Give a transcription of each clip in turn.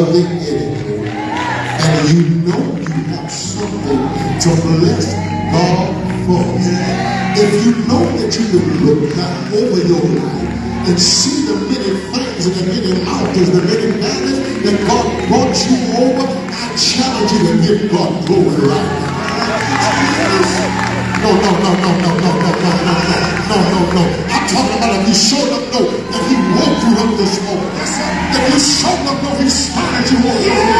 of enemy, and you know you have something to bless God for, if you know that you can look back over your life and see the many things and the many mountains, the many valleys that God brought you over, I challenge you to give God glory right. No, no, no, no, no, no, no, no, no, no, no, no, no. I'm talking about if you showed up, know that he woke you up this morning. If you you want.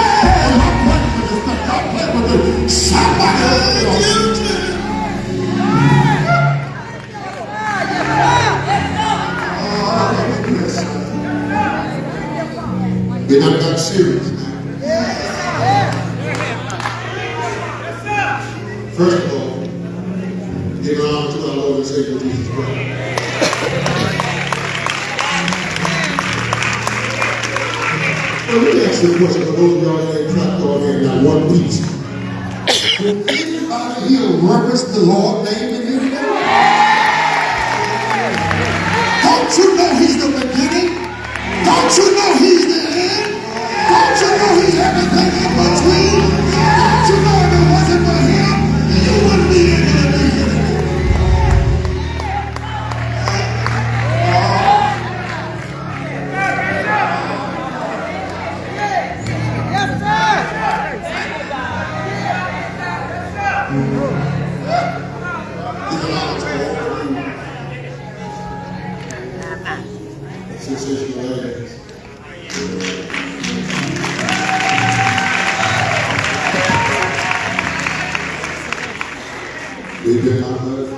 Question for those of y'all that on here one piece. Anybody here reverence the Lord name in here? Don't you know he's the beginning? Don't you know he's the end? Don't you know he's everything in between? Don't you know Fatherhood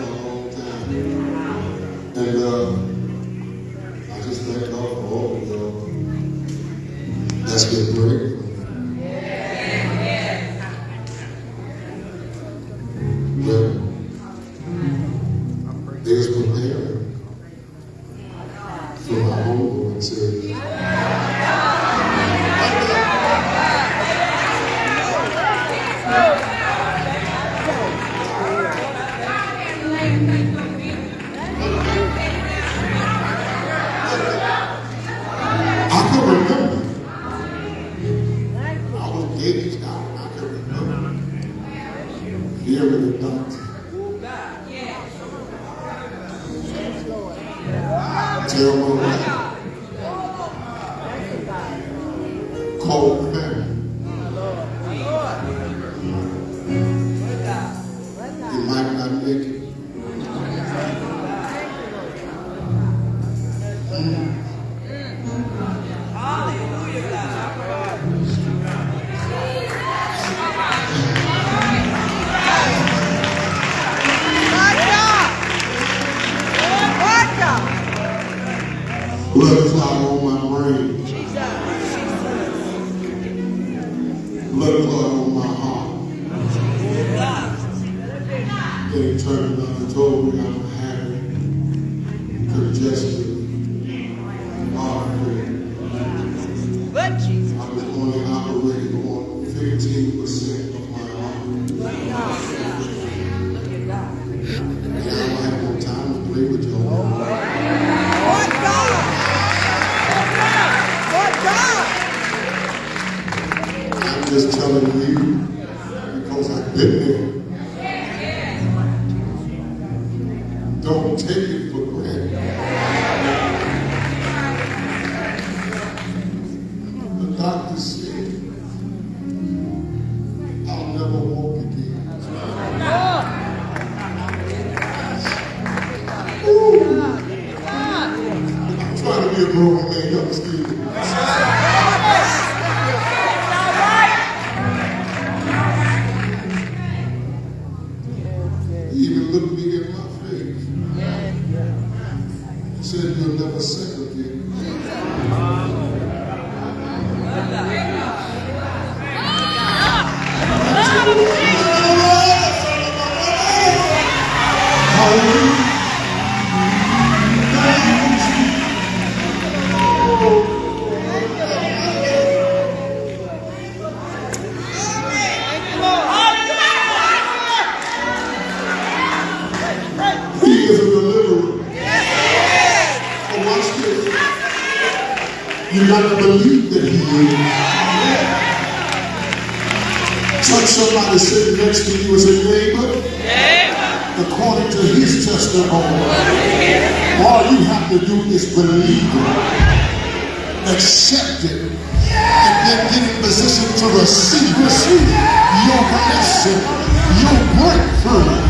just telling you because I've been there. Don't take it for All you have to do is believe. It, accept it, and then get in position to receive, receive your blessing, your breakthrough.